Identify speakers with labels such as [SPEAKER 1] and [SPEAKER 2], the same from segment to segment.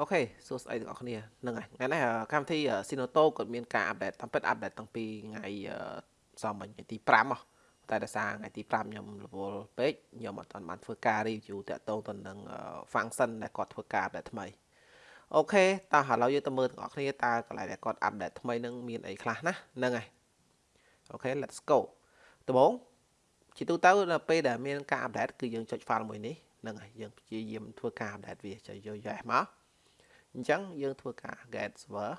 [SPEAKER 1] OK សួស្តីទាំងអស់គ្នាហ្នឹងហើយថ្ងៃនេះកម្មវិធី Sinoto គាត់មានការ update តាមពិត update តាំងពីថ្ងៃសមមិញថ្ងៃទី5ហ៎តែដោយសារថ្ងៃទី5ខ្ញុំរវល់ពេកខ្ញុំអត់ទាន់បានធ្វើការ review តាក់ទងទៅនឹង function ដែលគាត់ធ្វើការ update ថ្មី OK តោះឥឡូវយើងទៅមើលទាំងអស់គ្នាតើកន្លែងដែលគាត់ update ថ្មីនឹងមានអីខ្លះណាហ្នឹងហើយ OK let's go ដំបូងជាទូទៅនៅពេលដែលមានការ update គឺយើងចុច file មួយនេះហ្នឹងហើយយើងព្យាយាមធ្វើការ update វាចុចយក yes មក អញ្ចឹងយើងធ្វើការ get server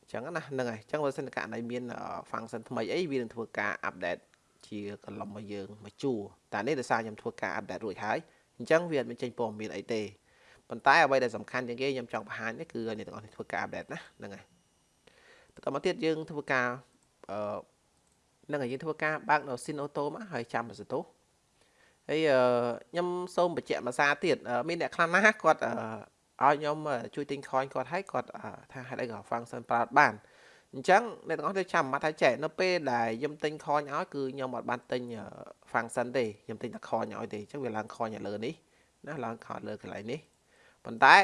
[SPEAKER 1] អញ្ចឹងណាហ្នឹងហើយអញ្ចឹងបើសិនករណីមាន function ថ្មីអីវានឹងធ្វើការ update ជាកន្លំមកយើងមកជួរតែនេះដោយសារខ្ញុំធ្វើការ update រួចហើយអញ្ចឹងវាអត់មានចេញព័ត៌មានអីទេប៉ុន្តែអ្វីដែលសំខាន់ជាងគេខ្ញុំចង់បង្ហាញនេះគឺអ្នកទាំងអស់នេះធ្វើការ update ណាហ្នឹងហើយបន្តមកទៀតយើងធ្វើការអឺហ្នឹងហើយយើងធ្វើការបើកនៅ Sin Auto មកហើយចាំសន្ទុះ ហើយខ្ញុំសូមបញ្ជាក់ភាសាទៀតមានអ្នកខ្លះណាគាត់ឲ្យខ្ញុំជួយទិញ coin គាត់ឲ្យគាត់ថាហេតុអីក៏ function ប្រើបានអញ្ចឹងអ្នកទាំងអស់ទៅចាំមកថាចេះនៅពេលដែលខ្ញុំទិញ coin ឲ្យគឺខ្ញុំអត់បានទិញ function ទេខ្ញុំទិញតែ coin ឲ្យទេអញ្ចឹងវាឡើង coin នៅលើនេះណាឡើង coin លើកន្លែងនេះប៉ុន្តែ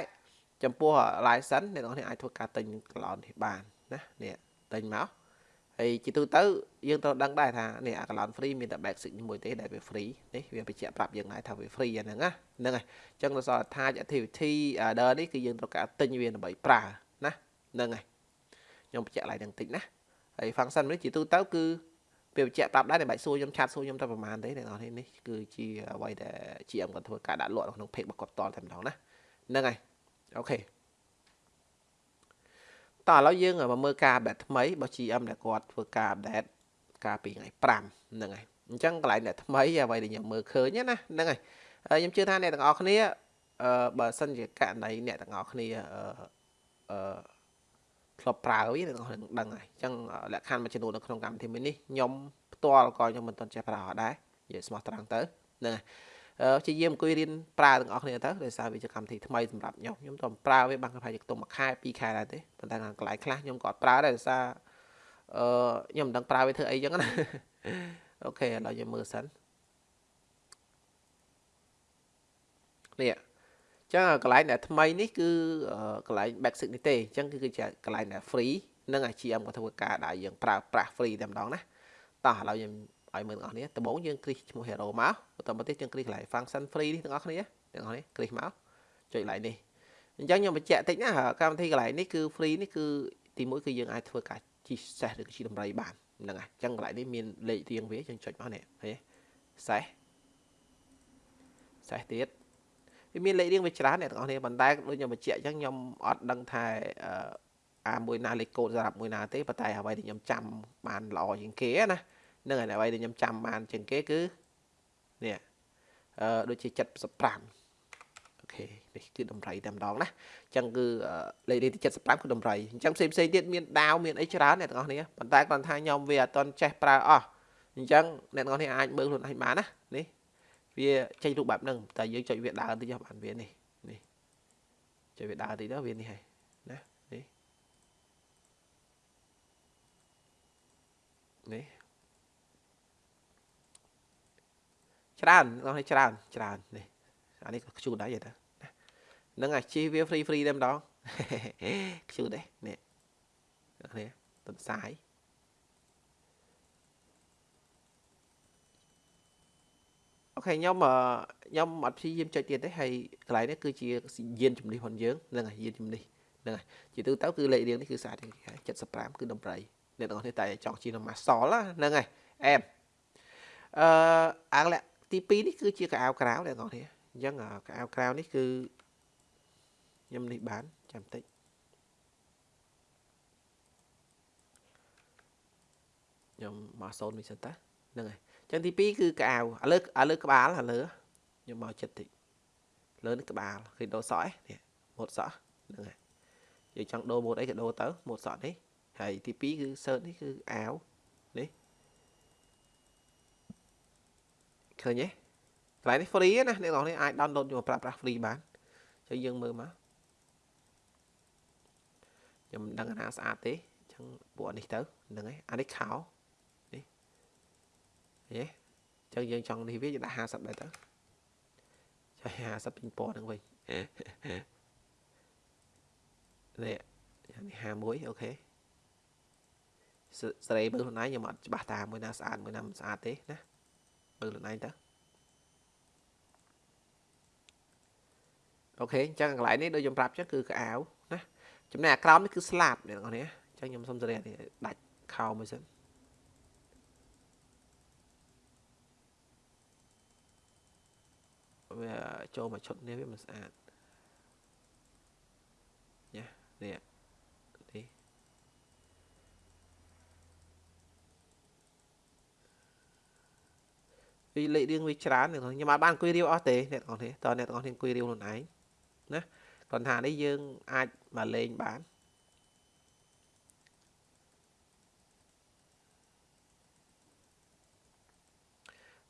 [SPEAKER 1] ចំពោះ license អ្នកទាំងអស់អាចធ្វើការទិញ cloud នេះបានណានេះទិញមក ហើយជាទូទៅយើងត្រូវដឹងដែរថានេះអា cloud free មានតែ basic មួយទេដែលវា free នេះវាបញ្ជាក់ប្រាប់យើងដែរថាវា free អាហ្នឹងណាហ្នឹងហើយអញ្ចឹងដល់សល់ attach activity order នេះគឺយើងត្រូវការទិញវាដើម្បីប្រើណាហ្នឹងហើយខ្ញុំបញ្ជាក់ឡើងនឹងតិចណាហើយ function នេះជាទូទៅគឺពេលបញ្ជាក់ប្រាប់ដែរតែបាច់សួរខ្ញុំឆាតសួរខ្ញុំតែប្រហែលទេអ្នកនរនេះគឺជាអ្វីដែល GM គាត់ធ្វើការដាក់លក់នៅក្នុង page របស់គាត់តតែម្ដងណាហ្នឹងហើយអូខេ តោះឥឡូវយើងមកមើលការ update ថ្មីរបស់ GM ដែលគាត់ធ្វើការ update កាលពីថ្ងៃ5ហ្នឹងហើយអញ្ចឹងកន្លែងអ្នកថ្មីអ្វីដែលខ្ញុំមើលឃើញណាហ្នឹងហើយខ្ញុំជឿថាអ្នកទាំងអស់គ្នាអឺបើសិនជាករណីអ្នកទាំងអស់គ្នាអឺអឺធ្លាប់ប្រើវាអ្នកទាំងអស់គ្នាដឹងហើយអញ្ចឹងលក្ខខណ្ឌមួយចំនួននៅក្នុងកម្មវិធីមួយនេះខ្ញុំផ្ទាល់ក៏ខ្ញុំមិនទាន់ចេះប្រើអត់ដែរនិយាយស្មោះត្រង់ទៅហ្នឹងហើយ ព្យាយាមអង្គុយរៀនប្រើទាំងអស់គ្នាទៅដោយសារវាជាកម្មវិធីថ្មីសម្រាប់ខ្ញុំខ្ញុំទៅប្រើវាបានប្រហែលជាខ្ទង់មួយខែពីរខែដែរទេប៉ុន្តែកន្លែងខ្លះខ្ញុំក៏អត់ប្រើដែរដោយសារអឺខ្ញុំមិនដឹងប្រើវាធ្វើអីចឹងណាអូខេឥឡូវយើងមើលសិននេះចឹងកន្លែងដែលថ្មីនេះគឺកន្លែង basic នេះទេអញ្ចឹងគឺគឺជាកន្លែងដែល free និងអា GM ក៏ធ្វើការដែលយើងប្រើប្រាស់ free តែម្ដងណាតោះឥឡូវយើង ឲ្យមើលទាំងអស់គ្នាដំបូងយើងគ្រីសឈ្មោះ hero មកបន្តមកទៀតយើងគ្រីសកន្លែង function free នេះទាំងអស់គ្នាទាំងអស់គ្នាគ្រីសមកចុចកន្លែងនេះអញ្ចឹងខ្ញុំបញ្ជាក់តិចណាកម្មវិធីកន្លែងនេះគឺ free នេះគឺទីមួយគឺយើងអាចធ្វើការជីសេះឬជីដំរីបានហ្នឹងហើយអញ្ចឹងកន្លែងនេះមានលេខរៀងវាយើងចុចមកនេះឃើញសេះសេះទៀតវាមានលេខរៀងវាច្រើនអ្នកទាំងអស់គ្នាប៉ុន្តែដូចខ្ញុំបញ្ជាក់អញ្ចឹងខ្ញុំអត់ដឹងថាអាមួយណាលេខកូដសម្រាប់មួយណាទេប៉ុន្តែអ្វីដែលខ្ញុំចាំបានល្អជាងគេណា នឹងអ្វីដែលខ្ញុំចាំបានជាងគេគឺនេះអឺដូចជា75អូខេនេះគឺតម្រៃតែម្ដងណាអញ្ចឹងគឺលេខទី75គឺតម្រៃអញ្ចឹងផ្សេងផ្សេងទៀតមានដាវមានអីច្រើនអ្នកទាំងអស់គ្នាប៉ុន្តែគាត់ថាខ្ញុំវាអត់តន់ចេះប្រើអស់អញ្ចឹងអ្នកទាំងអស់គ្នាអាចមើលខ្លួនឯងបានណានេះវាចេញរូបបែបហ្នឹងតែយើងចុចវាដើរតិចបានវានេះនេះចុចវាដើរតិចទៅវានេះហើយណានេះនេះ ច្រើនបងឲ្យច្រើនច្រើននេះអានេះក៏ខ្ជូតដែរយល់ទៅហ្នឹងអាជីវា free free តែម្ដងខ្ជូតដែរនេះនេះទន្សាយអូខេខ្ញុំខ្ញុំអត់ព្យាយាមចុចទៀតទេហើយកន្លែងនេះគឺជាយានជំនិះរបស់យើងហ្នឹងហើយយានជំនិះហ្នឹងហើយជាទូទៅគឺលេខរៀងនេះគឺស្អាត75គឺដំរីអ្នកទាំងអស់នេះតែចង់ជានំម៉ាសលហ្នឹងហើយអែមអឺអាងលក្ខ ទី2នេះគឺជាកៅអៅក្រៅអ្នកនរនេះអញ្ចឹងកៅអៅក្រៅនេះគឺខ្ញុំនេះបានចាំតិចខ្ញុំមកសូននេះសិនតាហ្នឹងហើយអញ្ចឹងទី2គឺកៅអៅឥឡូវឥឡូវក្បាលឥឡូវខ្ញុំមកចិត្តតិចលើនេះក្បាលឃើញដូរសក់ឯនេះម៉ូតសក់ហ្នឹងហើយយើងចង់ដូរម៉ូតអីក៏ដូរទៅម៉ូតសក់នេះហើយទី2គឺ search នេះគឺអាវនេះ ឃើញទេកន្លែងនេះ free ណាអ្នកនរនេះអាច download យកមកប្រើប្រាស់ free បានចឹងយើងមើលមកខ្ញុំមិនដឹងថាស្អាតទេចឹងពួកនេះទៅហ្នឹងហើយអានេះខោនេះឃើញទេចឹងយើងចង់នេះវាយើងដាក់50ដែរទៅចុះ50ពេញពណ៌ហ្នឹងវិញនេះនេះ51អូខេសេរីមើលខ្លួនឯងខ្ញុំអត់ច្បាស់តាមួយណាស្អាតមួយណាមិនស្អាតទេណា មើលខ្លួនឯងទៅអូខេអញ្ចឹងកន្លែងនេះដូចខ្ញុំប្រាប់ចឹងគឺកៅអៅណាចំណែកអាក្រោមនេះគឺស្លាបអ្នកនរនេះអញ្ចឹងខ្ញុំសុំសេរីនេះដាច់ខោមួយសិនវាចូលមកឈុតនេះវាមិនស្អាតញ៉ានេះនេះ វាលេខរៀងវាច្រើនអ្នកខ្ញុំអត់បានអង្គុយរាវអស់ទេអ្នកទាំងនេះតើអ្នកទាំងនេះអង្គុយរាវខ្លួនឯងណាគ្រាន់ថានេះយើងអាចមកលេងបាន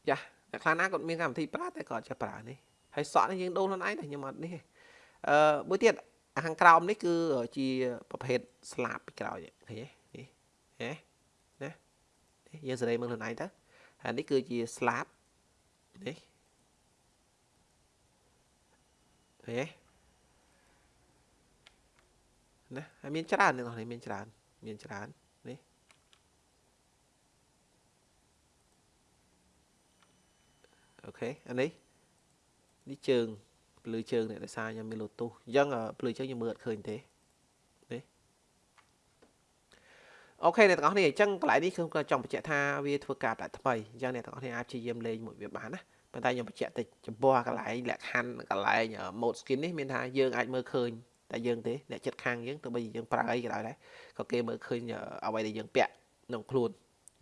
[SPEAKER 1] យ៉ាអ្នកខ្លះណាគាត់មានកម្មវិធីប្រើតែគាត់ចេះប្រើនេះហើយសក់នេះយើងដូរខ្លួនឯងតែខ្ញុំអត់នេះអឺមួយទៀតខាងក្រោមនេះគឺជាប្រភេទស្លាបពីក្រោយឃើញទេនេះហ៎ណានេះយើងសេរីមើលខ្លួនឯងទៅ ហើយនេះគឺជាស្លាបនេះឃើញទេណាហើយមានច្រើនទាំងនេះមានច្រើនមានច្រើននេះ OK អានេះនេះជើងភ្លឺជើងនេះដោយសារខ្ញុំមាន lotus អញ្ចឹងភ្លឺជើងខ្ញុំមើលអត់ឃើញទេនេះ OK អ្នកទាំងអស់គ្នាអញ្ចឹងកន្លែងនេះខ្ញុំក៏ចង់បញ្ជាក់ថាវាធ្វើការតែថ្មីអញ្ចឹងអ្នកទាំងអស់គ្នាអាចព្យាយាមលេងមួយវាបានណាប៉ុន្តែខ្ញុំបញ្ជាក់តិចចំពោះកន្លែងលក្ខខណ្ឌកន្លែង mode skin នេះមានថាយើងអាចមើលឃើញតែយើងទេអ្នកចិត្តខាងយើងទោះបីយើងប្រើអីក៏ដោយដែរក៏គេមើលឃើញអ្វីដែលយើងពាក់ក្នុងខ្លួន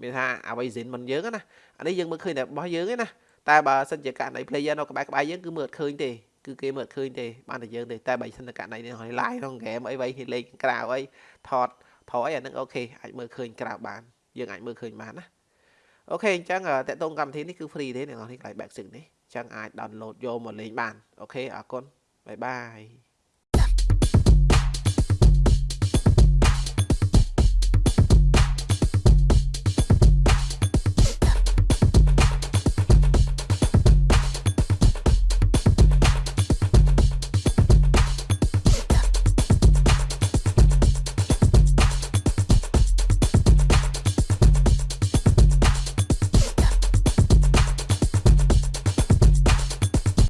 [SPEAKER 1] មានថាអ្វី zin មិនយើងណាអានេះយើងមើលឃើញតែរបស់យើងទេណាតែបើសិនជាករណី player នៅក្បែរក្បែរយើងគឺមើលអត់ឃើញទេគឺគេមើលអត់ឃើញទេបានតែយើងទេតែបើសិនតែករណីនេះហើយ live ក្នុង game អីវៃគេលេងក្រៅអីថត ថតអីអានឹងអូខេអាចមើលឃើញក្រៅបានយើងអាចមើលឃើញបានណាអូខេអញ្ចឹងតកតងកម្មវិធីនេះគឺ free ទេអ្នកនរនេះកន្លែង basic នេះអញ្ចឹងអាច download យកមកលេងបានអូខេអរគុណបាយបាយ